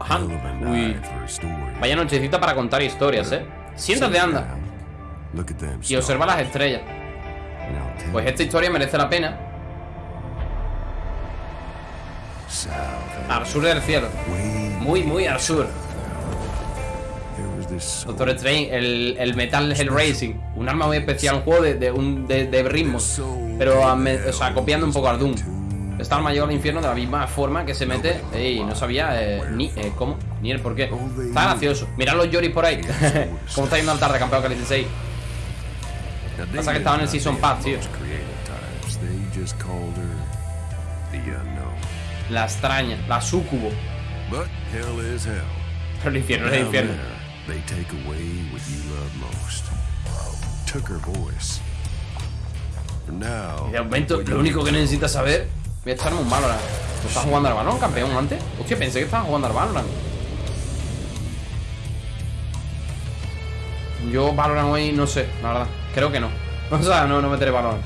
Hunt. Uy. Vaya nochecita para contar historias, ¿eh? Siéntate, anda. Y observa las estrellas. Pues esta historia merece la pena. Al sur del cielo. Muy, muy al sur. Doctor Strange, el, el Metal Hell Racing. Un arma muy especial, un juego de, de, un, de, de ritmos. Pero, a me- o sea, copiando un poco al Doom. Está el mayor al infierno de la misma forma que se mete. Ey, no sabía eh, ni eh, cómo, ni el por qué. Está gracioso. Mirad los Yoris por ahí. Cómo está yendo al tarde, campeón que 16. Pasa que estaba en el Season Pass, tío. La extraña, la sucubo. Pero el infierno es el infierno. They Y de momento, lo único que necesitas saber. Voy a echarme un Valorant. ¿No estás jugando al Valorant, campeón, antes? Hostia, pensé que estabas jugando al Valorant. Yo Valorant hoy no sé, la verdad. Creo que no. O sea, no, no meteré Valorant.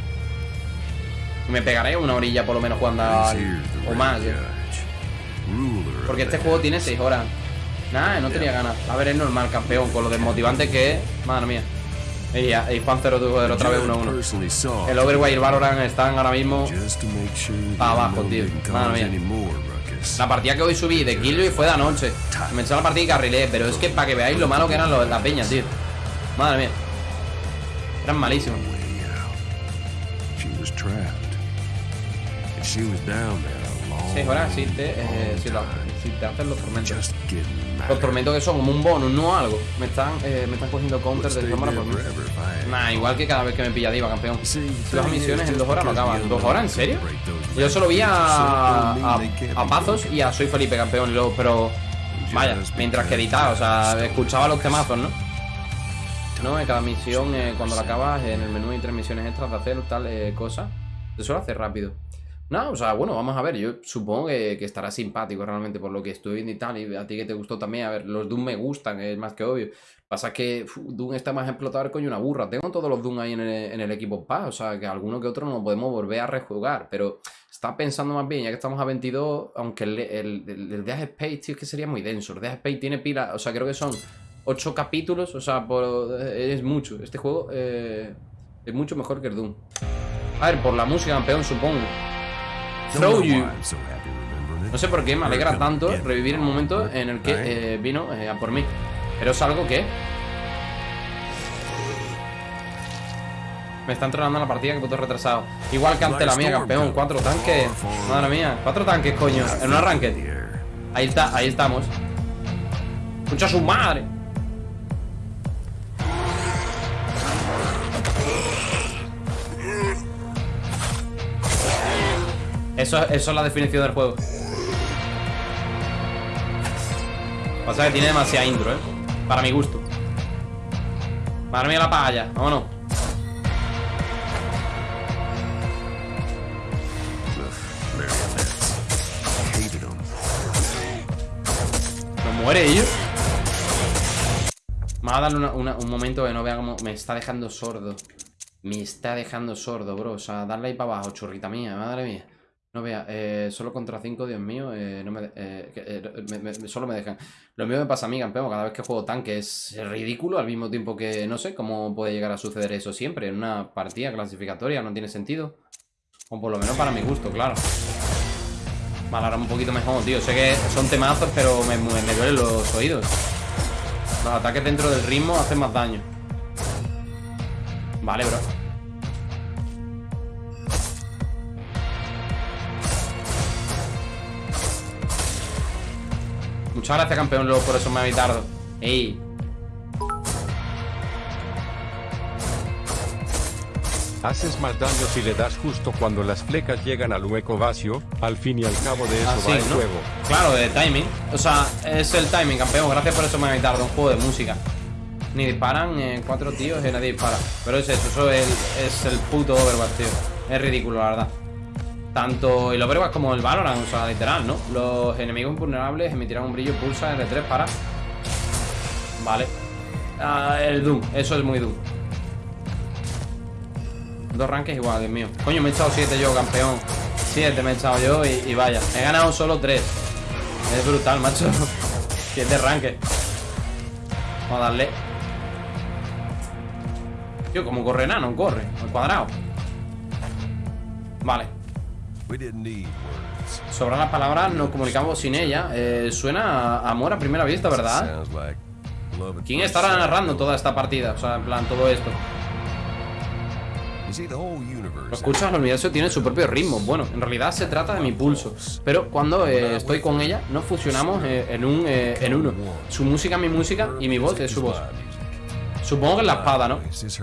Me pegaré una orilla por lo menos jugando al... O más, eh. Porque este juego tiene 6 horas. Nada, no tenía ganas. A ver, es normal, campeón, con lo desmotivante que es. Madre mía. Y, y Juan 0 joder, otra vez 1-1. personally saw El Overwatch y el Valorant están ahora mismo. just to make sure Pa' that abajo, tío. Madre mía. La partida que hoy subí de Killjoy fue de anoche. Me la partida y carrilé, pero es que para que veáis lo malo que eran las peñas, tío. Madre mía. Eran malísimos. Sí, ahora sí te, eh, sí te hacen los tormentos. Los tormentos que son como un bonus, no algo. Me están, eh, me están cogiendo counters de cámara por mí. Nah, igual que cada vez que me pilla diva, campeón. Las misiones en dos horas no acaban. ¿Dos horas? ¿En serio? Yo solo vi a, a, a Pazos y a Soy Felipe campeón, y luego, pero vaya, mientras que editaba, o sea, escuchaba los temazos, ¿no? No, en cada misión, eh, cuando la acabas, en el menú hay tres misiones extras de hacer tal eh, cosa. Se suele hacer rápido. No, o sea, bueno, vamos a ver. Yo supongo que, estará simpático realmente por lo que estoy viendo y tal. Y a ti que te gustó también. A ver, los Doom me gustan, es más que obvio. Pasa que Doom está más explotado el coño una burra. Tengo todos los Doom ahí en el, equipo Pass. O sea, que alguno que otro no podemos volver a rejugar. Pero está pensando más bien, ya que estamos a 22, aunque el, el, el, el Space, tío, es que sería muy denso. El Death Space tiene pila, o sea, creo que son 8 capítulos. O sea, por, es mucho. Este juego eh, es mucho mejor que el Doom. A ver, por la música, campeón, supongo. Throw you. No sé por qué me alegra tanto revivir el momento en el que eh, vino eh, a por mí. Pero es algo que. Me está entrenando en la partida que puto retrasado. Igual que ante la mía, campeón. Cuatro tanques. Madre mía, cuatro tanques, coño. En un arranque. Ahí está, ahí estamos. Escucha su madre. Eso, es la definición del juego. Pasa que tiene demasiada intro, ¿eh? Para mi gusto. Madre mía la vámonos. Marionettes. Hated them. ¿No muere ellos? Me va a darle un momento que no vea cómo me está dejando sordo. Me está dejando sordo, bro. O sea, darle ahí para abajo, churrita mía, madre mía. No vea, eh, solo contra 5, Dios mío, eh, eh, me- solo me dejan. Lo mío me pasa a mí, campeón, cada vez que juego tanque es ridículo, al mismo tiempo que no sé cómo puede llegar a suceder eso siempre. En una partida clasificatoria no tiene sentido. O por lo menos para mi gusto, claro. Vale, ahora un poquito mejor, tío. Sé que son temazos, pero me, me duelen los oídos. Los ataques dentro del ritmo hacen más daño. Vale, bro. Muchas gracias, campeón, luego por eso me habéis tardado. Ey, Haces más daño si le das justo cuando las flecas llegan al hueco vacío, al fin y al cabo de eso así, va el ¿no? juego. Claro, de timing. O sea, es el timing, campeón. Gracias por eso me habéis tardado. Un juego de música. Ni disparan eh, cuatro tíos y nadie dispara. Pero es eso, eso es el, es el puto Overwatch, tío. Es ridículo, la verdad. Tanto el Overwatch como el Valorant, o sea, literal, ¿no? Los enemigos invulnerables emitirán un brillo pulsa R3 para. Vale. Ah, el Doom, eso es muy Doom. Dos ranques igual, Dios mío. Coño, me he echado 7 yo, campeón. 7 me he echado yo y, y vaya. He ganado solo 3. Es brutal, macho. que es de arranque. Vamos a darle. Tío, como corre nano, corre. Al cuadrado. Vale. Sobran las palabras, nos comunicamos sin ella. Eh, suena a amor a primera vista, ¿verdad? ¿Quién estará narrando toda esta partida? O sea, en plan, todo esto. Lo escuchas, el universo tiene su propio ritmo. Bueno, en realidad se trata de mi pulso. Pero cuando eh, estoy con ella, nos fusionamos eh, en, un, eh, en uno. Su música es mi música y mi voz es su voz. Supongo que es la espada, ¿no?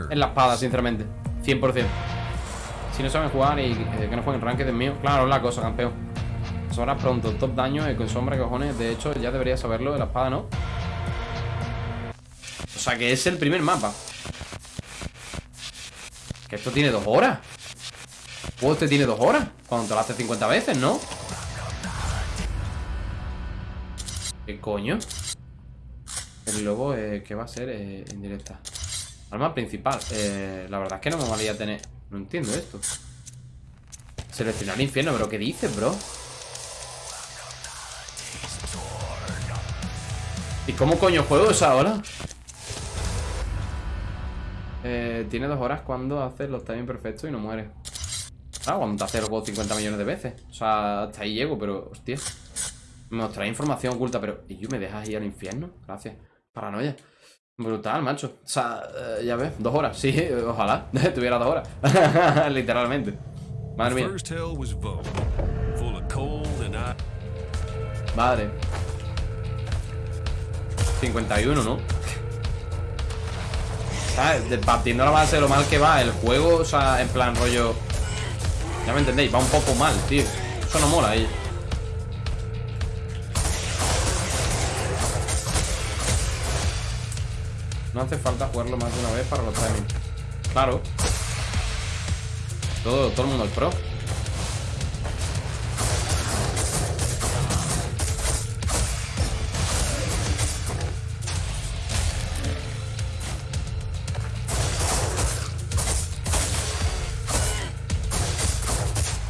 Es la espada, sinceramente. 100%. Si no saben jugar y eh, que no jueguen ranked es mío. Claro, la cosa, campeón. Sobra pronto. Top daño eh, con sombra, cojones. De hecho, ya debería saberlo de la espada, ¿no? O sea, que es el primer mapa. Que esto tiene dos horas. Juego este tiene dos horas. Cuando te lo hace 50 veces, ¿no? ¿Qué coño? El lobo, eh, ¿qué va a ser eh, en directa? Arma principal. Eh, la verdad es que no me valía tener. No entiendo esto. Seleccionar infierno, pero ¿qué dices, bro? ¿Y cómo coño juego esa hora? Eh, tiene dos horas cuando haces los timing perfectos y no muere. Ah, cuando te haces el juego 50 millones de veces. O sea, hasta ahí llego, pero, hostia. Me mostrará información oculta, pero. ¿Y yo me dejas ir al infierno? Gracias. Paranoia. Brutal, macho. O sea, eh, ya ves, dos horas. Sí, ojalá tuviera dos horas. Literalmente. Madre mía. Madre. 51, ¿no? ¿Sabes? Partiendo la base de lo mal que va el juego, o sea, en plan rollo. Ya me entendéis, va un poco mal, tío. Eso no mola, eh. No hace falta jugarlo más de una vez para los timings. Claro. Todo, todo el mundo es pro.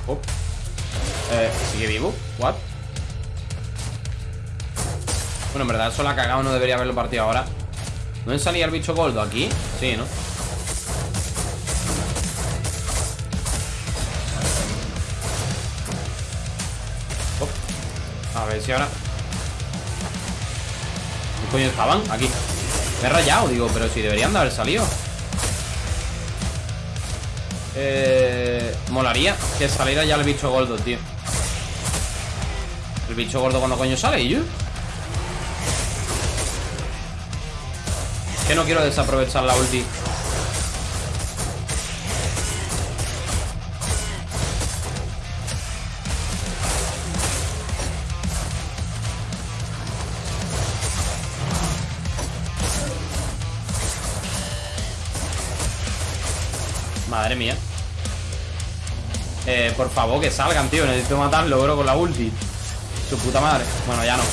Oh. Eh, ¿sigue vivo? ¿What? Bueno, en verdad eso la ha cagado, no debería haberlo partido ahora. ¿No salía el bicho gordo aquí? Sí, ¿no? A ver si ahora... ¿Qué coño estaban? Aquí. Me he rayado, digo, pero si deberían de haber salido. Eh, molaría que saliera ya el bicho gordo, tío. El bicho gordo cuando coño sale, ¿y yo? No quiero desaprovechar la ulti. Madre mía. Eh, por favor, que salgan, tío. Necesito matarlo, bro, con la ulti. Su puta madre. Bueno, ya no.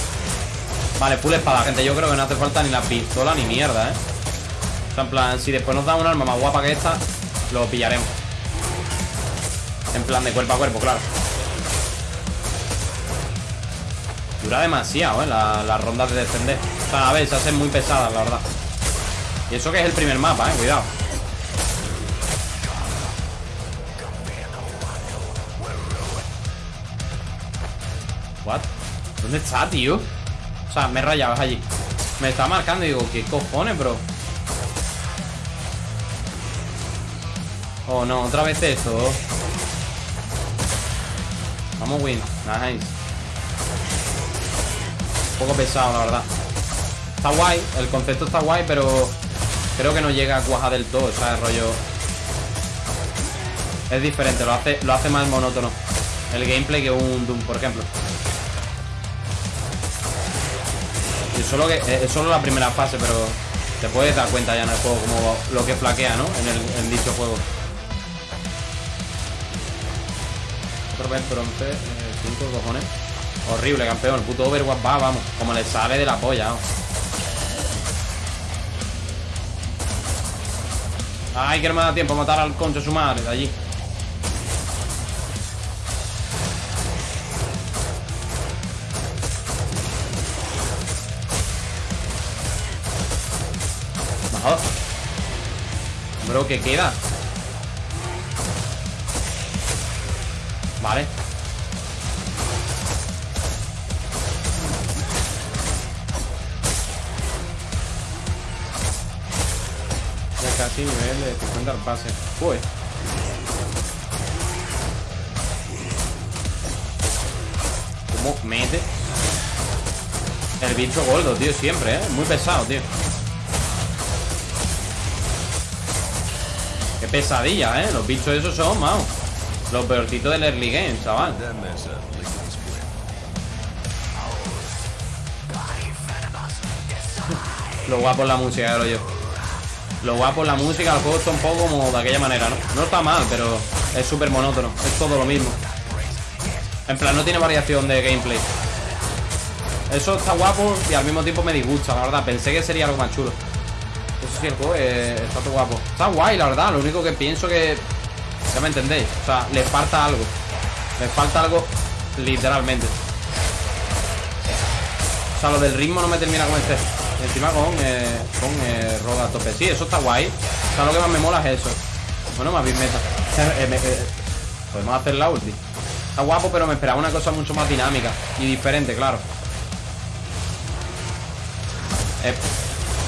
Vale, full espada, gente. Yo creo que no hace falta ni la pistola ni mierda, ¿eh? O sea, en plan, si después nos dan un arma más guapa que esta, lo pillaremos. En plan de cuerpo a cuerpo, claro. Dura demasiado, ¿eh? la- Las rondas de defender. O sea, a ver, se hacen muy pesadas, la verdad. Y eso que es el primer mapa, ¿eh? Cuidado. What? ¿Dónde está, tío? O sea, me he rayado, allí. Me está marcando y digo, ¿qué cojones, bro? Oh, no, otra vez esto. Vamos, win. Nice. Un poco pesado, la verdad. Está guay, el concepto está guay, pero creo que no llega a cuajar del todo, ¿sabes? Rollo. Es diferente, lo hace, lo hace más monótono. El gameplay que un Doom, por ejemplo. Y solo que es solo la primera fase, pero te puedes dar cuenta ya en el juego como lo que flaquea, ¿no? En dicho juego. tropa eh, cojones. Horrible, campeón. El puto Overwatch va, vamos. Como le sale de la polla. Ay, que no me da tiempo a matar al concho su madre de allí. Mejor. Bro, ¿qué queda? Vale Ya casi nivel de 50 al pase Uy ¿Cómo mete? El bicho gordo, tío, siempre, ¿eh? Muy pesado, tío Qué pesadilla, ¿eh? Los bichos esos son, maos Los peorcitos del early game, chaval. Lo guapo es la música, creo yo Lo guapo es la música, el juego está un poco como de aquella manera, ¿no? No está mal, pero es súper monótono Es todo lo mismo. En plan, no tiene variación de gameplay. Eso está guapo y al mismo tiempo me disgusta, la verdad. Pensé que sería algo más chulo. Eso sí, el juego está todo guapo. Está guay, la verdad, lo único que pienso que... Ya me entendéis, o sea, le falta algo. Le falta algo literalmente. O sea, lo del ritmo no me termina con este. Encima con, eh, con eh, roda a tope. Sí, eso está guay. O sea, lo que más me mola es eso. Bueno, más bien meta. Eh, eh, Podemos hacer la ulti. Está guapo, pero me esperaba una cosa mucho más dinámica Y diferente, claro.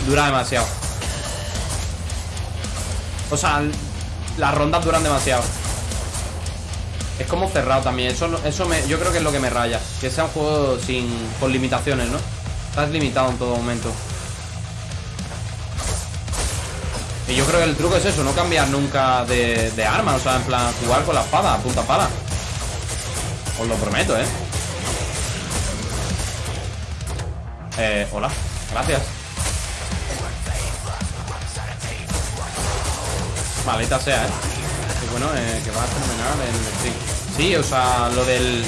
Dura demasiado. O sea, las rondas duran demasiado. Es como cerrado también. Eso, eso me, yo creo que es lo que me raya. Que sea un juego sin, con limitaciones, ¿no? Estás limitado en todo momento. Y yo creo que el truco es eso No cambiar nunca de, de arma. O sea, en plan, jugar con la espada, punta pala. Os lo prometo, ¿eh? Eh, hola. Gracias Maleta sea, ¿eh? Y bueno, eh, que va terminar el stream Sí, o sea, lo del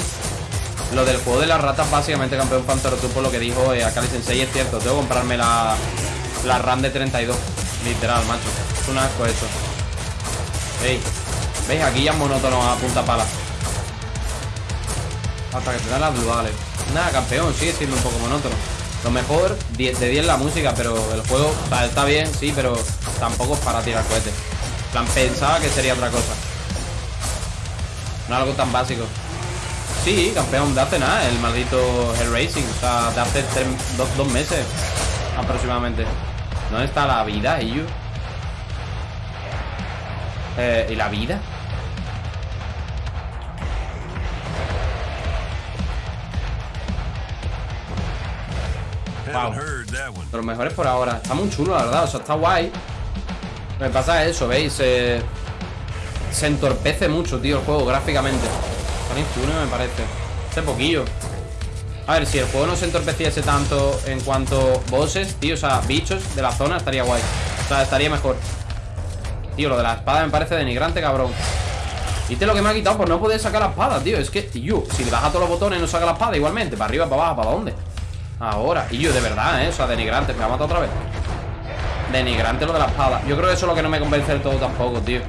lo del juego de las ratas, básicamente, campeón Pantero por lo que dijo eh, Akali Sensei es cierto. Tengo que comprarme la, la RAM de 32. Literal, macho. Es un asco eso. Ey, ¿veis? Aquí ya es monótono a punta pala. Hasta que te dan las duales. Nada, campeón, sigue siendo un poco monótono. Lo mejor, de 10 la música, pero el juego está bien, sí, pero tampoco es para tirar cohetes. Plan, pensaba que sería otra cosa. No algo tan básico. Sí, campeón de hace nada, el maldito Hell Racing. O sea, de hace dos, meses aproximadamente. ¿Dónde está la vida, Iyu? Eh, ¿Y la vida? Wow. De los mejores por ahora. Está muy chulo, la verdad. O sea, está guay. Me pasa eso, ¿veis? se entorpece mucho, tío, el juego gráficamente. Está me parece. Hace poquillo. A ver, si el juego no se entorpeciese tanto en cuanto bosses, tío, o sea, bichos de la zona, estaría guay. O sea, estaría mejor. Tío, lo de la espada me parece denigrante, cabrón. ¿Viste lo que me ha quitado por no poder sacar la espada, tío? Es que, tío, si le baja todos los botones no saca la espada igualmente. Para arriba, para abajo, ¿para dónde? Ahora. Y yo, de verdad, ¿eh? O sea, denigrante. Me ha matado otra vez. Denigrante lo de la espada. Yo creo que eso es lo que no me convence del todo tampoco, tío.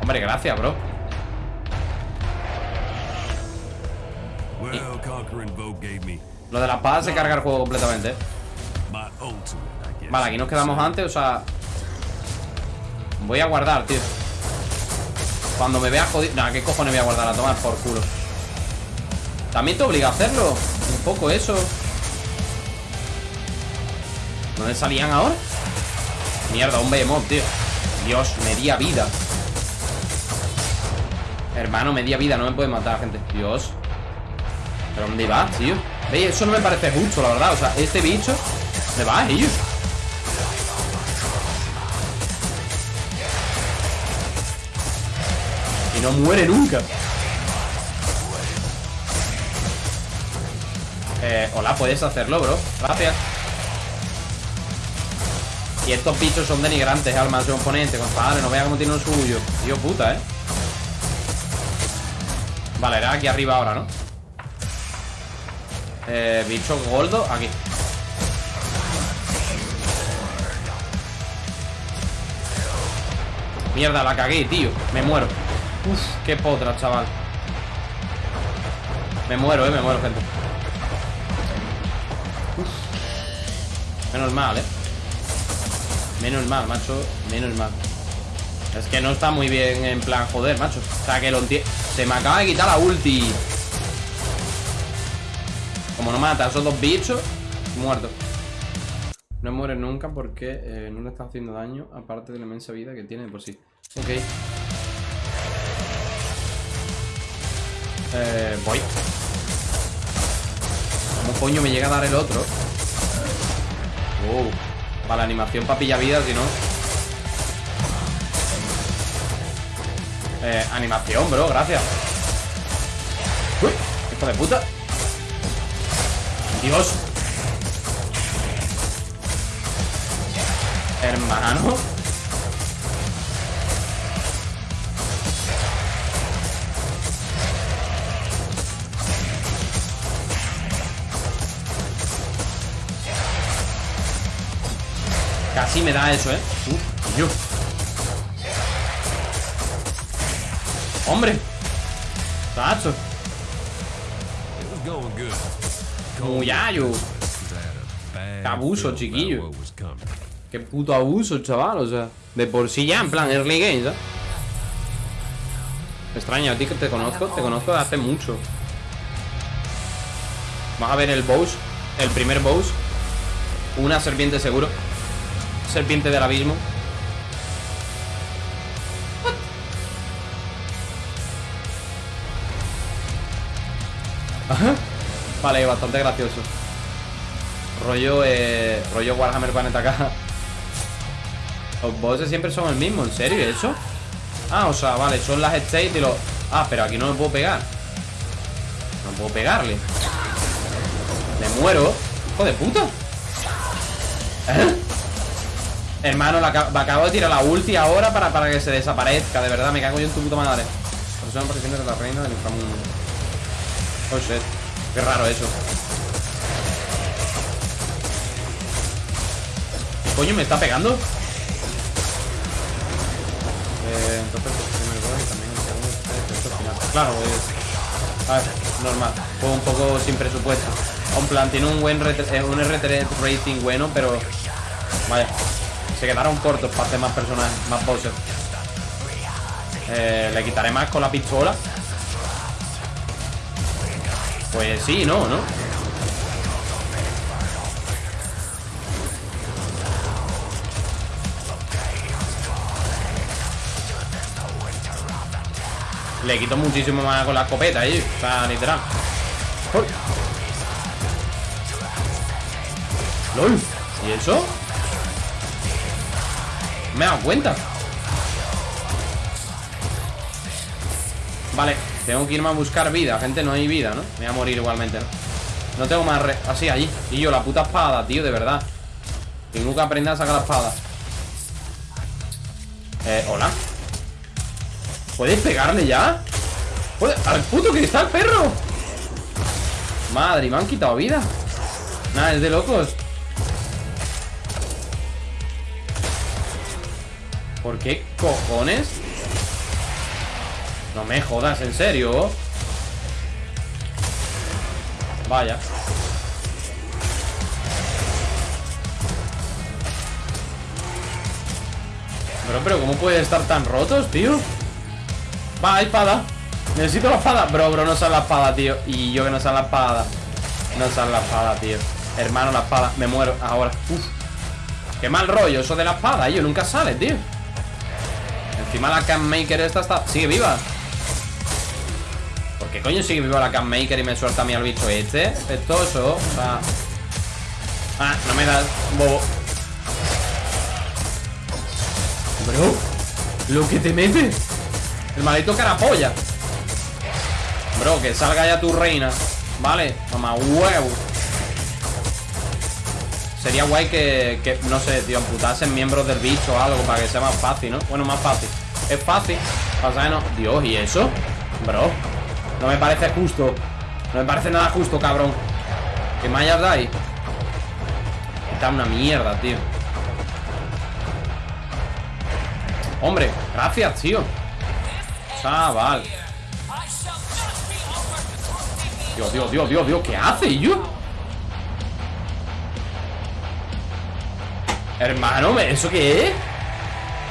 Hombre, gracias, bro. Lo de la espada se carga el juego completamente. ¿eh? Vale, aquí nos quedamos antes, o sea... Voy a guardar, tío. Cuando me vea jodido... Nah, ¿qué cojones voy a guardar? A tomar por culo. También te obliga a hacerlo. Un poco eso. ¿Dónde salían ahora? Mierda, un behemoth, tío. Dios, media vida. Hermano, media vida, no me puede matar, gente Dios ¿Pero dónde va, tío? ¿Veis? Eso no me parece justo, la verdad O sea, este bicho ¿Me va, ellos? Y no muere nunca Eh, hola, puedes hacerlo, bro Gracias Y estos bichos son denigrantes, almas de oponente Compadre, no vea cómo tiene un suyo. Dios puta, eh Vale, era aquí arriba ahora, ¿no? Eh, bicho gordo, aquí. Mierda, la cagué, tío. Me muero. Uf, qué potra, chaval. Me muero, eh, me muero, gente. Uf. Menos mal, ¿eh? Menos mal, macho Menos mal. Es que no está muy bien en plan, joder, macho. O sea, que lo Se me acaba de quitar la ulti. Como no mata a esos dos bichos Muerto. No muere nunca porque eh, no le está haciendo daño Aparte de la inmensa vida que tiene por sí. Ok. Eh, voy. ¿Cómo coño me llega a dar el otro? Uh, la animación para pillar vida, si no. Eh, Animación, bro, gracias. Uy, hijo de puta. Dios. Hermano Casi me da eso, ¿eh? Uf, yo. ¡Hombre! ¡Tacho! ¡Muyayo! ¡Qué abuso, chiquillo! ¡Qué puto abuso, chaval! O sea, de por sí ya, en plan, early games, ¿eh? Extraño, a ti que te conozco, te conozco de hace mucho. Vamos a ver el boss, el primer boss. Una serpiente seguro serpiente del abismo. Vale, bastante gracioso. Rollo, eh, rollo Warhammer Planeta K. Los bosses siempre son el mismo, ¿en serio? ¿Eso? Ah, o sea, vale, son las states y los... Ah, pero aquí no me puedo pegar No puedo pegarle Me muero Hijo de puta ¿Eh? Hermano, la, acabo de tirar la ulti ahora para, para que se desaparezca. De verdad, me cago yo en tu puta madre. Persona apariciones de la reina del inframundo. Oh shit, qué raro eso. ¿Qué coño me está pegando? Eh, entonces el gol y también el segundo final Claro, es... A ver, normal. Fue un poco sin presupuesto. En plan, tiene un buen eh, un RT rating bueno, pero... Vaya se quedaron cortos para hacer más personajes, más bosses. Eh, ¿Le quitaré más con la pistola? Pues sí, no, ¿no? Le quito muchísimo más con la escopeta ahí O sea, literal ¡Lol! ¿Y eso? Me he dado cuenta Vale, tengo que irme a buscar vida Gente, no hay vida, ¿no? Me voy a morir igualmente, ¿no? No tengo más re... Así, allí Y yo, la puta espada, tío, de verdad Tengo que aprender a sacar la espada Eh, hola ¿Puedes pegarle ya? ¿Puede... ¡Al puto el perro! Madre, me han quitado vida Nada, es de locos qué cojones? No me jodas, ¿en serio? Vaya. Pero, pero, ¿cómo puede estar tan rotos, tío? Va, espada. Necesito la espada. Bro, bro, no sale la espada, tío. Y yo que no sale la espada. No sale la espada, tío. Hermano, la espada. Me muero ahora. Uf. Qué mal rollo eso de la espada, yo Nunca sale, tío Encima la Cammaker esta está... Sigue viva ¿Por qué coño sigue viva la Cammaker y me suelta a mí al bicho este? Efectoso O. Ah, no me das, bobo Bro Lo que te mete El maldito carapolla Bro, que salga ya tu reina Vale, mamá huevo Sería guay que, que, no sé, tío, amputasen miembros del bicho o algo para que sea más fácil, ¿no? Bueno, más fácil es fácil. Pasa que no. Dios, ¿y eso? Bro. No me parece justo. No me parece nada justo, cabrón. ¿Qué mallas dais? Está una mierda, tío. Hombre, gracias, tío. Chaval. Dios, Dios, Dios, Dios, Dios. ¿Qué hace, yo? Hermano, ¿eso qué es?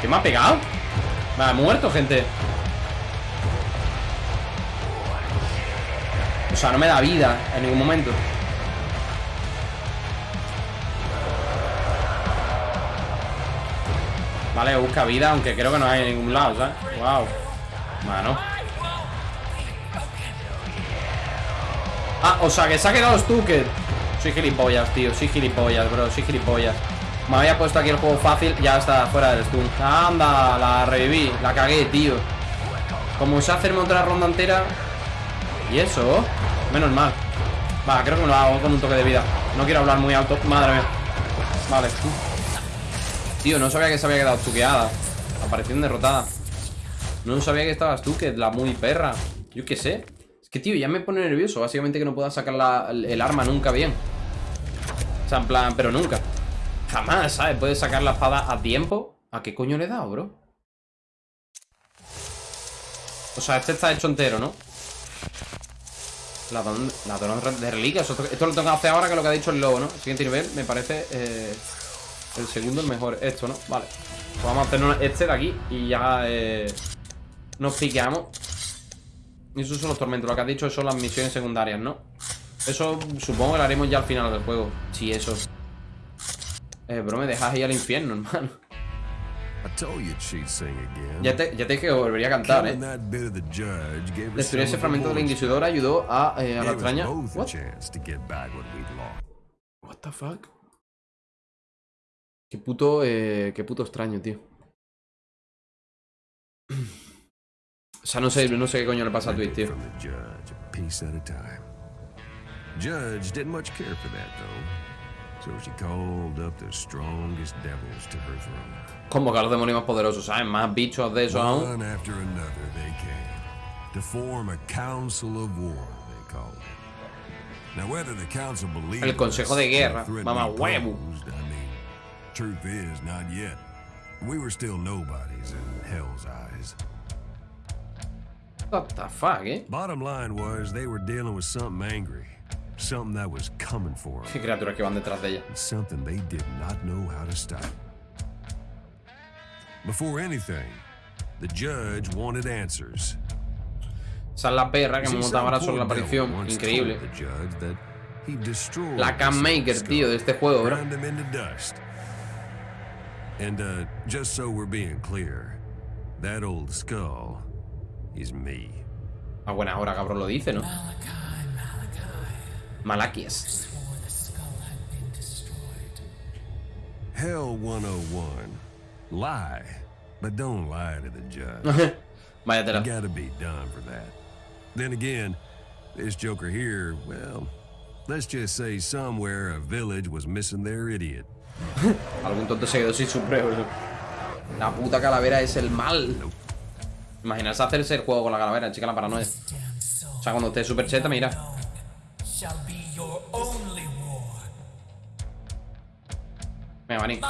¿Qué me ha pegado? Ha muerto, gente. O sea, no me da vida en ningún momento. Vale, busca vida, aunque creo que no hay en ningún lado, ¿sabes? Wow Mano Ah, o sea, que se ha quedado Stuker Soy gilipollas, tío. Soy gilipollas, bro. Soy gilipollas Me había puesto aquí el juego fácil Ya está fuera del stun. Anda, la reviví La cagué, tío. Como sé hacerme otra ronda entera ¿Y eso? Menos mal. Va, creo que me lo hago con un toque de vida. No quiero hablar muy alto Madre mía. Vale. Tío, no sabía que se había quedado tuqueada Aparición derrotada. No sabía que estabas tú, que la muy perra. Yo qué sé. Es que, tío, ya me pone nervioso Básicamente que no pueda sacar el arma nunca bien. O sea, en plan, pero nunca Jamás, ¿sabes? Puedes sacar la espada a tiempo ¿A qué coño le dado, bro? O sea, este está hecho entero, ¿no? Ladrón, ladrón de reliquias Esto, lo tengo que hacer ahora que lo que ha dicho el lobo, ¿no? Siguiente nivel me parece eh, el segundo el mejor Esto, ¿no? Vale pues Vamos a hacer este de aquí Y ya eh, nos piqueamos Y esos son los tormentos Lo que has dicho son las misiones secundarias, ¿no? Eso supongo que lo haremos ya al final del juego Sí, eso Eh, bro, me dejas ir al infierno, hermano ya te, ya te dije que volvería a cantar, ¿eh? Destruir ese fragmento de la Inquisidora ayudó a, eh, a la extraña... What? What the fuck? Qué puto, eh, qué puto extraño, tío. O sea, no sé, no sé qué coño le pasa a Twitch, tío. Judge didn't much care for that, though. So she called up the strongest devils to her throne. Como que los demonios más poderosos, ¿sabes? Más bichos de eso aún. One after another they came to form a council of war, they called it. Now whether the council believed El consejo de guerra, mamá huevo. Truth is, not yet. We were still nobodies in Hell's eyes. What the fuck, eh? Bottom line was they were dealing with something angry. Something that was coming for them. criaturas que van detrás de ella. Something they did not know how to stop. Before anything, the judge wanted answers. Esa es la perra que me montaba ahora sobre la aparición. Increíble. La Cam Maker, tío, de este juego, bro. And uh, just so we're being clear, that old skull is me. A buena hora, cabrón, lo dice, ¿no? Malakias. Hell 101. Lie, but don't lie to the judge. Vaya tela. You gotta be done for that. Then again, this Joker here, well, let's just say somewhere a village was missing their idiot. Algún tonto se quedó sin supremo. La puta calavera es el mal. Imaginarse hacerse el juego con la calavera, chica, la paranoia. O sea, cuando esté super cheta, mira. Venga.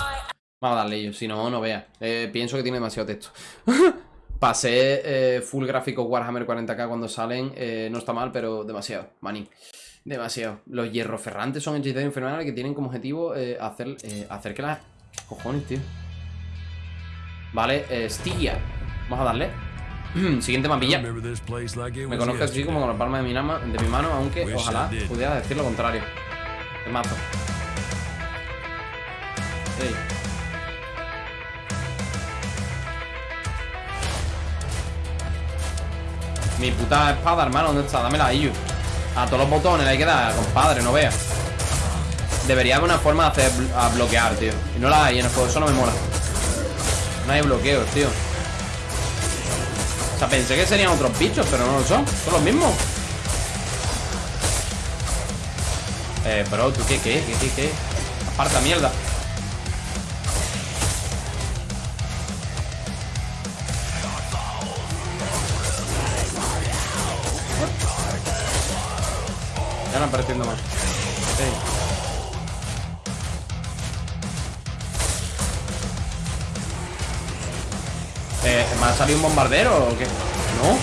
Vamos a darle ello, si no, no vea. Eh, pienso que tiene demasiado texto. Pasé eh, full gráfico Warhammer 40k cuando salen. Eh, no está mal, pero demasiado, maní. Demasiado. Los hierros ferrantes son hechiceros infernales que tienen como objetivo hacer, hacer que las... ¿Qué cojones, tío? Vale, eh, Stygia. Vamos a darle. Siguiente mapilla. Me conozco así como con la palma de mi, de mi mano, aunque ojalá pudiera decir lo contrario. Te mato. Mi puta espada, hermano, ¿dónde está? Dámela a. A todos los botones hay que dar, compadre, no veas. Debería haber una forma de hacer a bloquear, tío. Y no la hay en el juego, eso no me mola. No hay bloqueos, tío. O sea, pensé que serían otros bichos, pero no lo son. Son los mismos. Eh, bro, ¿tú qué, qué, qué, qué, qué? Aparta mierda. No apareciendo más. Eh, ¿Me ha salido un bombardero o qué? No.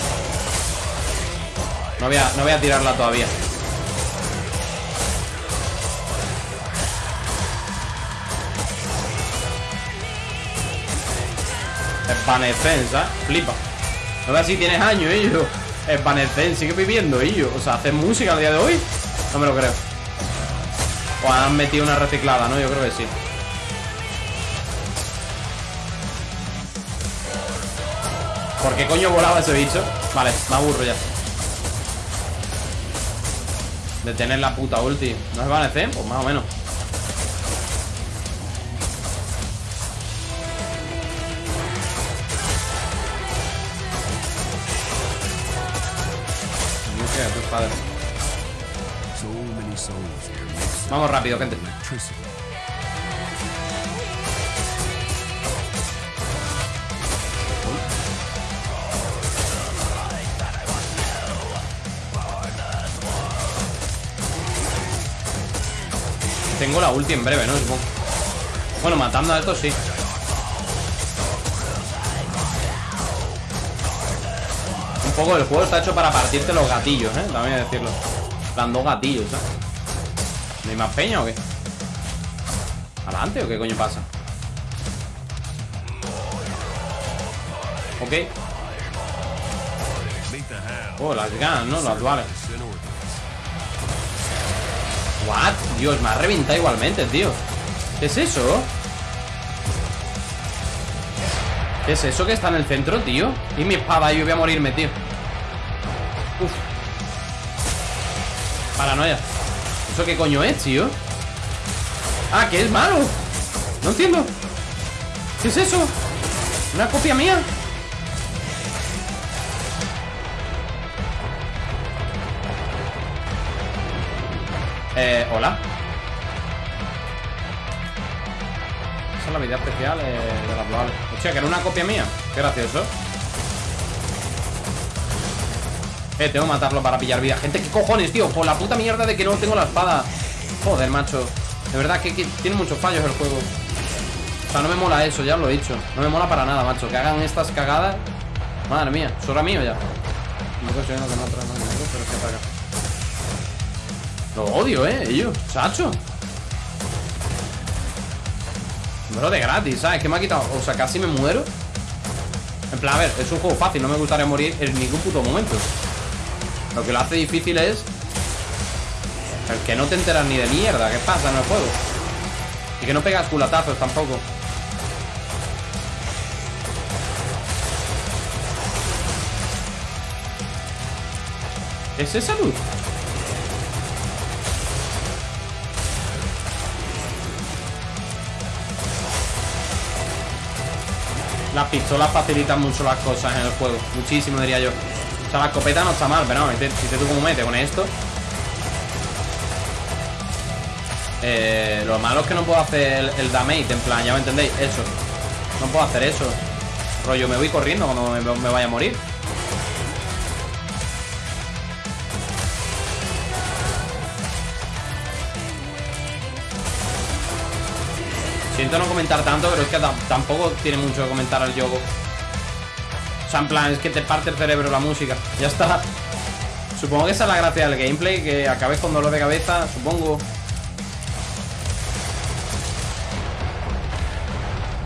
No voy a, no voy a tirarla todavía. Evanescence, Flipa. No veas si tienes años, ellos. Evanescence, sigue viviendo, ellos. O sea, ¿hacen música al día de hoy? No me lo creo. O han metido una reciclada, ¿no? Yo creo que sí. ¿Por qué coño volaba ese bicho? Vale, me aburro ya. De tener la puta ulti. ¿No se van Pues más o menos. Vamos rápido, gente. Tengo la ulti en breve, ¿no? Bueno, matando a estos sí Un poco el juego está hecho para partirte los gatillos, ¿eh? También decirlo Dando gatillos, ¿eh? ¿No hay más peña o qué? ¿Adelante o qué coño pasa? Ok Oh, las ganas, ¿no? Las duales What? Dios, me ha reventado igualmente, tío ¿Qué es eso? ¿Qué es eso que está en el centro, tío? Y mi espada, yo voy a morirme, tío Uf Paranoia ¿Eso qué coño es, tío? Ah, que es malo No entiendo ¿Qué es eso? ¿Una copia mía? Eh, hola. Esa es la vida especial eh, de la global. Hostia, que era una copia mía. Qué gracioso. Eh, tengo que matarlo para pillar vida. Gente, ¿qué cojones, tío? Por la puta mierda de que no tengo la espada. Joder, macho. De verdad que, tiene muchos fallos el juego. O sea, no me mola eso, ya lo he dicho. No me mola para nada, macho. Que hagan estas cagadas. Madre mía, ¿solo mío ya? No sé que no pero es que. Lo odio, eh, ellos, chacho Bro, de gratis, ¿sabes? Que me ha quitado, o sea, casi me muero En plan, a ver, es un juego fácil No me gustaría morir en ningún puto momento Lo que lo hace difícil es El que no te enteras ni de mierda ¿Qué pasa en el juego? Y que no pegas culatazos tampoco ¿Es esa luz? Las pistolas facilitan mucho las cosas en el juego Muchísimo diría yo O sea, la escopeta no está mal, pero no, si te tú como metes con esto. Eh, Lo malo es que no puedo hacer el, damage En plan, ya me entendéis, eso. No puedo hacer eso. Rollo, me voy corriendo cuando me vaya a morir. Siento no comentar tanto, pero es que tampoco tiene mucho que comentar al juego. O sea, en plan, es que te parte el cerebro la música. Ya está. Supongo que esa es la gracia del gameplay, que acabes con dolor de cabeza, supongo.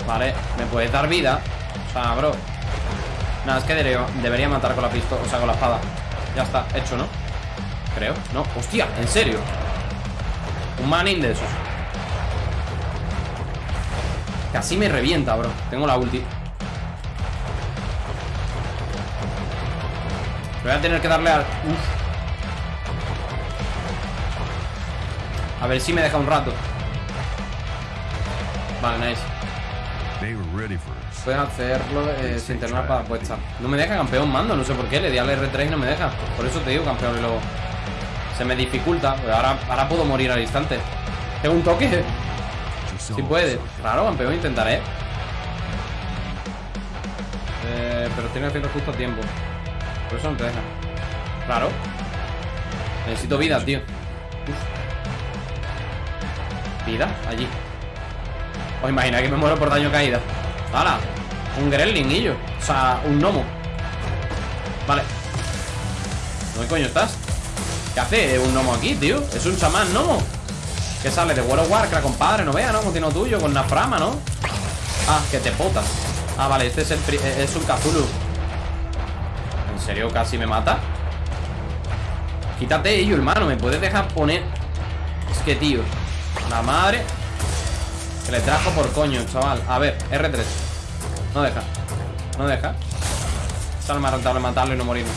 Vale, me puedes dar vida. O sea, bro. Nada, es que debería, matar con la pistola, o sea, con la espada. Ya está, hecho, ¿no? Creo. No, hostia, en serio. Un manin de. Casi me revienta, bro Tengo la ulti Voy a tener que darle al... A ver si me deja un rato. Vale, nice. Puedes hacerlo eh, sin tener una espada puesta. No me deja campeón mando, no sé por qué Le di al R3 y no me deja. Por eso te digo campeón y luego Se me dificulta. Ahora, ahora puedo morir al instante. Tengo un toque. Si puede. Raro, campeón, intentaré. Eh, pero tiene que hacerlo justo a tiempo. Por eso no te deja. Claro. Necesito vida, tío. Vida, allí. Os imagináis que me muero por daño caída. ¡Hala! Un gremlin, O sea, un gnomo. Vale. ¿Dónde coño estás? ¿Qué hace un gnomo aquí, tío? Es un chamán gnomo. ¿Qué sale? De World of Warcraft, compadre, no vea, ¿no? Tiene tuyo, con Naframa, ¿no? Ah, que te potas Ah, vale, este es, el es un Cthulhu ¿En serio casi me mata? Quítate ello, hermano ¿Me puedes dejar poner? Es que, tío La madre Que le trajo por coño, chaval A ver, R3 No deja No deja Sale más rentable matarlo y no morirme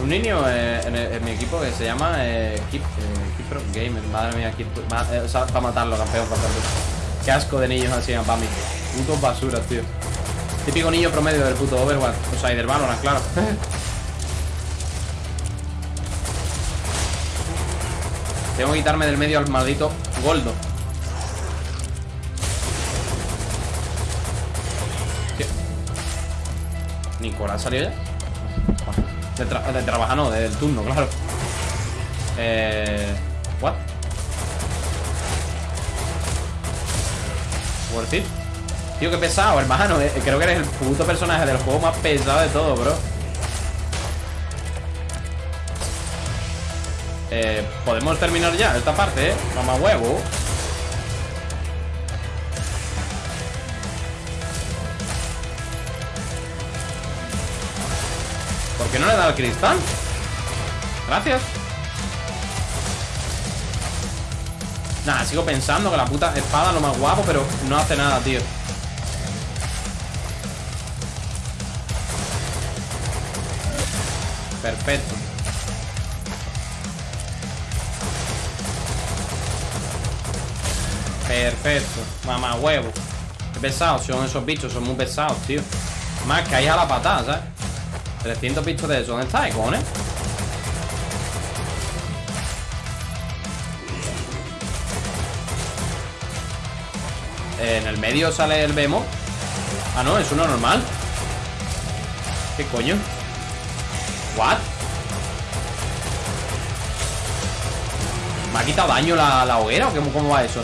un niño eh, en, mi equipo que se llama eh, Keep, eh, Gamer. Madre mía, Keep, eh, o sea, para matarlo, campeón, para matarlo. Qué asco de niños así, para mí. Putos basuras, tío. Típico niño promedio del puto Overwatch. O sea, y del Valorant, claro. Tengo que quitarme del medio al maldito Goldo. ¿Qué? ¿Nicolás salió ya? De, de trabajar, no, del turno, claro. Eh. ¿What? Worth it. Tío, qué pesado, hermano. Eh, creo que eres el puto personaje del juego más pesado de todo, bro. Eh, podemos terminar ya esta parte, ¿eh? Mamá huevo. ¿Por qué no le da el cristal? Gracias Nada, sigo pensando que la puta espada es lo más guapo Pero no hace nada, tío Perfecto Perfecto Mamá huevo Qué pesados son esos bichos Son muy pesados, tío Más que ahí a la patada, ¿sabes? 300 bichos de eso. ¿Dónde está, cojones? En el medio sale el Bemo. Ah, no, es uno normal. ¿Qué coño? ¿What? ¿Me ha quitado daño la, hoguera o qué, cómo va eso?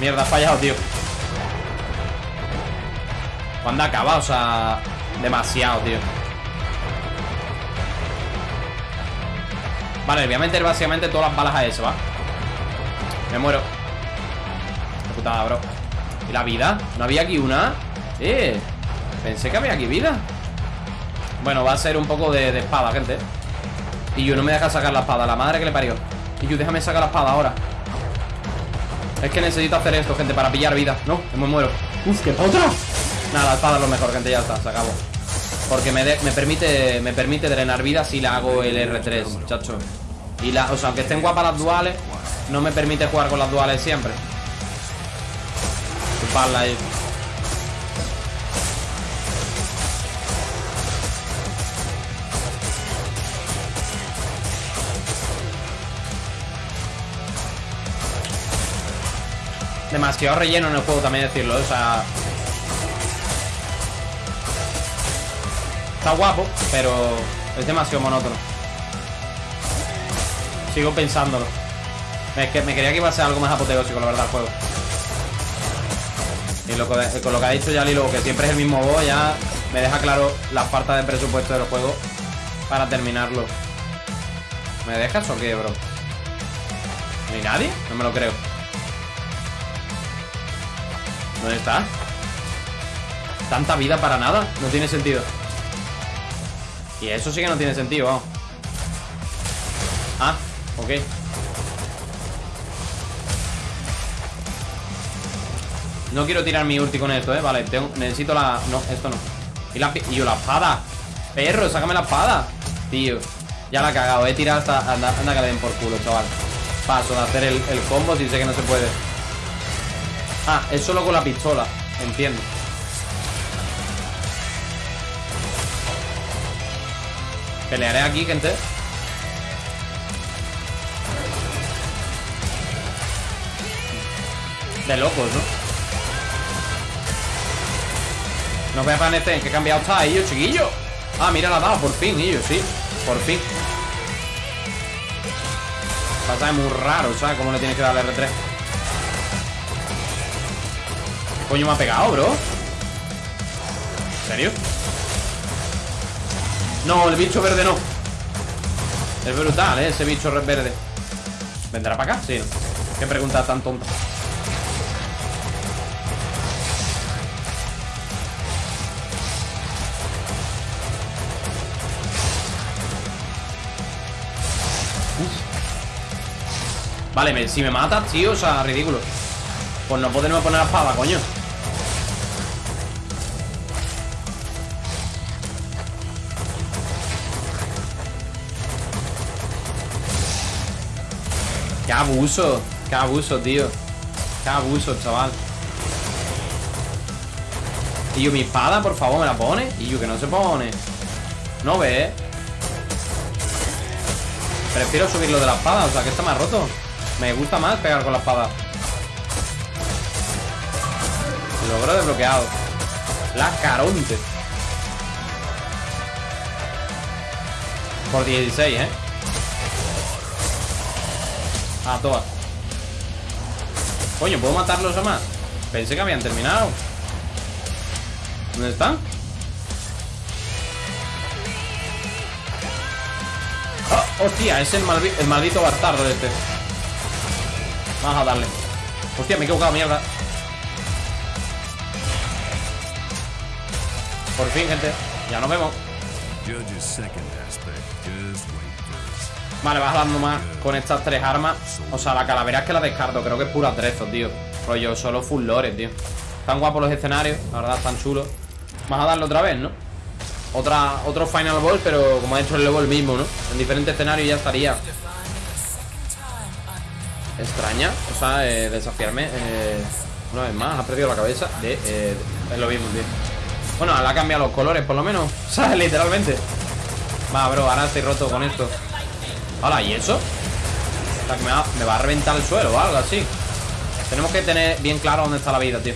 Mierda, ha fallado, tío ¿Cuándo acaba? O sea, demasiado, tío Vale, voy a meter básicamente todas las balas a eso, ¿va? Me muero. Qué putada, bro. ¿Y la vida? ¿No había aquí una? Eh Pensé que había aquí vida. Bueno, va a ser un poco de, de espada, gente. Y yo no me deja sacar la espada La madre que le parió. Y yo déjame sacar la espada ahora. Es que necesito hacer esto, gente, para pillar vida. No, me muero. Uf, qué otra Nada, la espada es lo mejor, gente, ya está, se acabó Porque me, me, permite me permite drenar vida si la hago el R3, chacho. Y la, o sea, aunque estén guapas las duales No me permite jugar con las duales siempre. Chuparla ahí. Demasiado relleno en el juego también decirlo, o sea... Guapo, pero es demasiado monótono. Sigo pensándolo. Es que me quería que iba a ser algo más apoteósico, la verdad, el juego. Y lo, con lo que ha dicho ya Lilo, que siempre es el mismo voz, ya me deja claro la falta de presupuesto del juego para terminarlo. ¿Me dejas o qué, bro? ¿Ni nadie? No me lo creo. ¿Dónde está? Tanta vida para nada No tiene sentido Y eso sí que no tiene sentido, vamos. Ah, ok. No quiero tirar mi ulti con esto, eh. Vale, necesito la... No, esto no. Y, la... y yo la espada. Perro, sácame la espada. Tío, ya la he cagado. He tirado hasta... Anda, anda que le den por culo, chaval. Paso de hacer el, el combo si sé que no se puede. Ah, es solo con la pistola Entiendo Pelearé aquí, gente De locos, ¿no? No en este en qué cambiado está ellos, chiquillo Ah, mira, la dado, por fin, ellos, sí Por fin Pasa muy raro, ¿sabes? Cómo le tienes que dar el R3 coño me ha pegado, bro? No, el bicho verde no. Es brutal, ¿eh? Ese bicho verde. ¿Vendrá para acá? Sí. Qué pregunta tan tonta. Vale, si me mata, tío, o sea, ridículo. Pues no podemos poner la espada, coño Qué abuso Qué abuso, tío. Qué abuso, chaval. Y yo, mi espada, por favor, ¿me la pone? Y yo, que no se pone. No ve Prefiero subirlo de la espada, o sea, que está más roto. Me gusta más pegar con la espada. Logro desbloqueado La caronte. Por 16, ¿eh? A todas Coño, ¿puedo matarlos a más? Pensé que habían terminado ¿Dónde están? ¡Oh! ¡Hostia! Es el, el maldito bastardo este Vamos a darle Hostia, me he equivocado, mierda Por fin, gente Ya nos vemos Vale, vas dando más con estas tres armas O sea, la calavera es que la descarto Creo que es pura atrezo, tío Rollo, solo full lore, tío Están guapos los escenarios, la verdad, están chulos Vamos a darle otra vez, ¿no? Otra, otro Final Ball, pero como ha hecho el level mismo, ¿no? En diferentes escenarios ya estaría extraña. O sea, eh, desafiarme eh, una vez más. Ha perdido la cabeza de... Eh, es lo mismo, tío. Bueno, le ha cambiado los colores, por lo menos. O sea, literalmente. Va, bro, ahora estoy roto con esto. Hola, ¿y eso? O sea, que me va, a reventar el suelo o algo así. Tenemos que tener bien claro dónde está la vida, tío.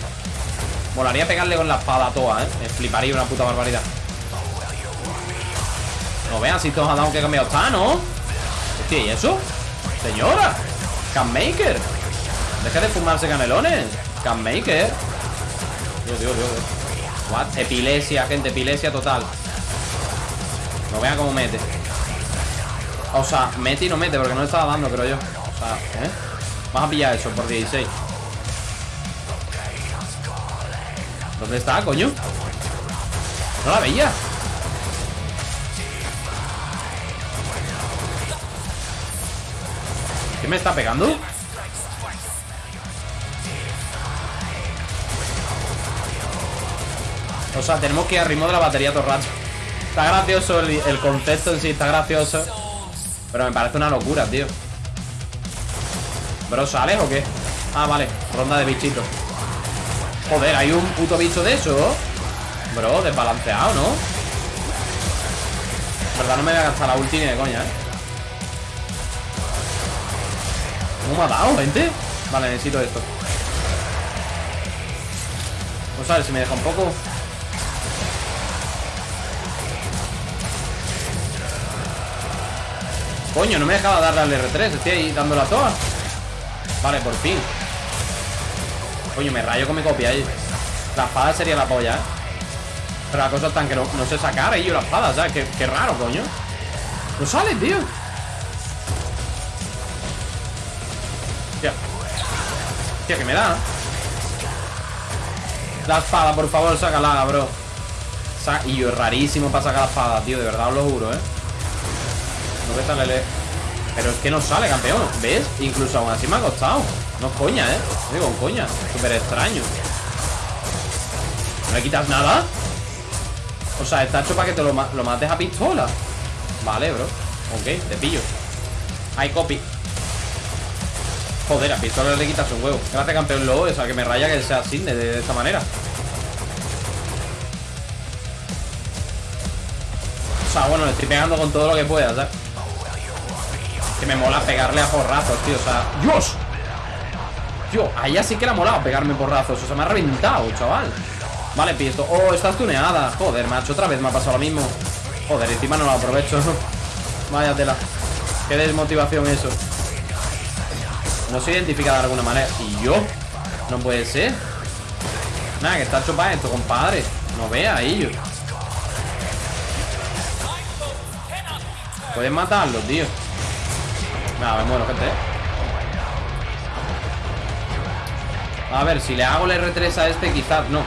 Molaría pegarle con la espada a toa, ¿eh? Fliparía una puta barbaridad. No vean si todos han dado que cambiado está, ¿no? Hostia, ¿y eso? Señora Canmaker Deja de fumarse canelones Canmaker Dios, Dios, Dios What? Epilepsia, gente, epilepsia total No vea cómo mete O sea, mete y no mete Porque no le estaba dando, creo yo O sea, ¿eh? Vamos a pillar eso por 16 ¿Dónde está, coño? No la veía ¿Qué me está pegando? O sea, tenemos que ir al ritmo de la batería todo el rato Está gracioso el, concepto en sí, está gracioso Pero me parece una locura, tío ¿Bro, sales o qué? Ah, vale, ronda de bichitos Joder, hay un puto bicho de eso Bro, desbalanceado, ¿no? verdad no me voy a gastar la ulti ni de coña, ¿eh? ¿Cómo me ha dado, gente? Vale, necesito esto Vamos a ver si me deja un poco Coño, no me dejaba darle al R3 Estoy ahí dando la toa Vale, por fin. Coño, me rayo con mi copia ahí La espada sería la polla, ¿eh? Pero la cosa es tan que no, sé sacar ahí yo la espada, ¿sabes? Qué, raro, coño. No sale, tío. Tío, que me da La espada, por favor, sácala, bro. Y yo, rarísimo para sacar la espada, tío De verdad os lo juro, eh Pero es que no sale, campeón ¿Ves? Incluso aún así me ha costado. No es coña, eh digo coña Súper extraño. ¿No le quitas nada? O sea, está hecho para que te lo, lo mates a pistola. Vale, bro. Ok, te pillo. Hay copy. Joder, a pistola le quitas un huevo. Gracias campeón lobo, o sea que me raya que sea así de, esta manera. O sea, bueno, le estoy pegando con todo lo que pueda, ¿sabes? Me mola pegarle a porrazos, tío, o sea ¡Dios! Tío, allá sí que le ha molado pegarme porrazos O sea, me ha reventado, chaval. Vale, pisto Oh, estás tuneada. Joder, macho, otra vez me ha pasado lo mismo. Joder, encima no lo aprovecho. Vaya tela. Qué desmotivación eso. No se identifica de alguna manera. ¿Y yo? No puede ser. Nada, que está hecho para esto, compadre. No vea, ellos Puedes matarlo, tío Nada, me muero, gente, ¿eh? A ver, si le hago el R3 a este, quizás no.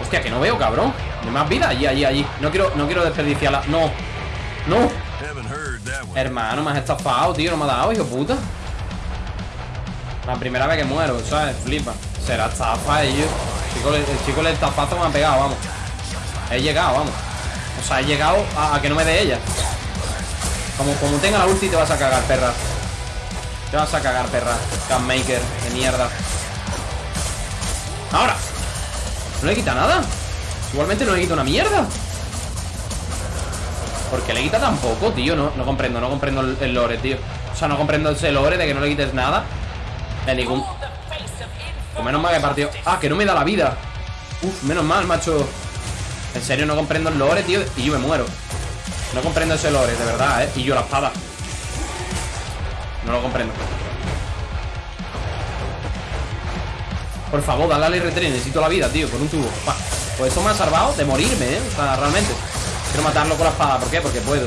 Hostia, que no veo, cabrón. De más vida, allí, allí, allí. No quiero, no quiero desperdiciarla No No. Hermano, me has estafado, tío No me ha dado, hijo puta. La primera vez que muero, ¿sabes? Flipa. Será estafa ellos el chico, el chico el estafazo me ha pegado, vamos. He llegado, vamos. O sea, he llegado a, que no me dé ella como, como tenga la ulti te vas a cagar, perra. Te vas a cagar, perra. Maker, de mierda. Ahora. No le quita nada Igualmente no le quita una mierda. ¿Por qué le quita tan poco, tío? No, no comprendo, no comprendo el, lore, tío. O sea, no comprendo ese lore de que no le quites nada. El ningún. Pues menos mal que partido Ah, que no me da la vida. Uf, menos mal, macho. En serio, no comprendo el lore, tío Y yo me muero No comprendo ese lore, de verdad, eh. Y yo la espada. No lo comprendo. Por favor, dale al R3 Necesito la vida, tío, con un tubo. Pues esto me ha salvado de morirme, eh. O sea, realmente. Quiero matarlo con la espada. ¿Por qué? Porque puedo.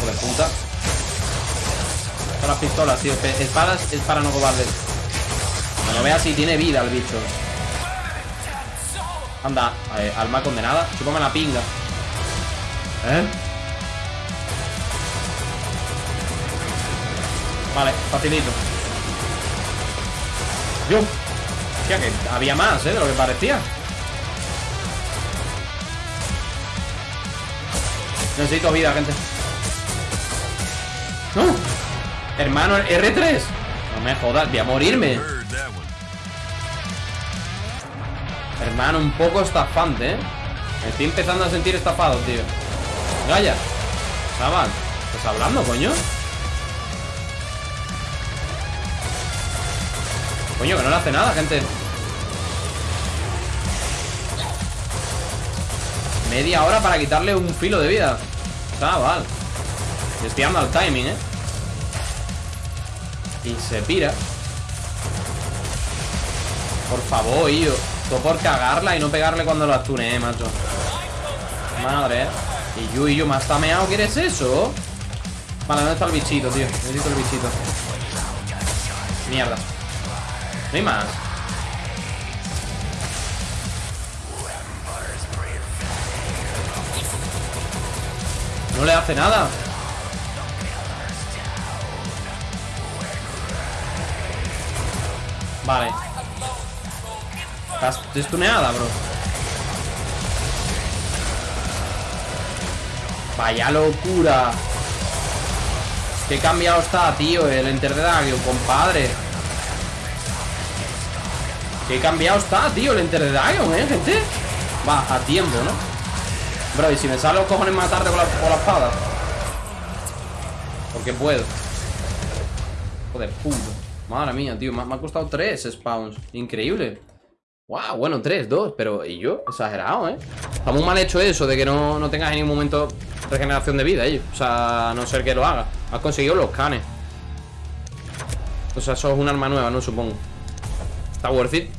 Joder, puta. Con las pistolas, tío. Espadas es para no cobardes. No veas si tiene vida el bicho. Anda, eh, alma condenada. Chúpame la pinga ¿Eh? Vale, facilito Yo Hostia, que había más, ¿eh? De lo que parecía Necesito vida, gente ¡No! Hermano, R3 No me jodas, voy a morirme Hermano, un poco estafante, ¿eh? Me estoy empezando a sentir estafado, tío Gaya Chaval ¿Estás hablando, coño? Coño, que no le hace nada, gente Media hora para quitarle un filo de vida Chaval Estoy dando al timing, ¿eh? Y se pira Por favor, yo todo por cagarla y no pegarle cuando lo atune, macho. Madre. Y yo, y yo, ¿más tameado quieres eso? Vale, ¿dónde está el bichito, tío? Necesito el bichito. Mierda. No hay más. No le hace nada. Vale. Estás destuneada, bro Vaya locura. Qué cambiado está, tío El Enter de Dagion, compadre. Qué cambiado está, tío El Enter de Dagion, eh, gente. Va, a tiempo, ¿no? Bro, y si me sale los cojones matarte con la, con la espada. Porque puedo. Joder, puto Madre mía, tío, me, me ha costado tres spawns. Increíble Wow, bueno, 3, 2, pero ¿y yo? Exagerado, ¿eh? Está muy mal hecho eso de que no, no tengas en ningún momento regeneración de vida, ellos O sea, a no ser que lo haga Has conseguido los canes O sea, eso es un arma nueva, ¿no? Supongo Está worth it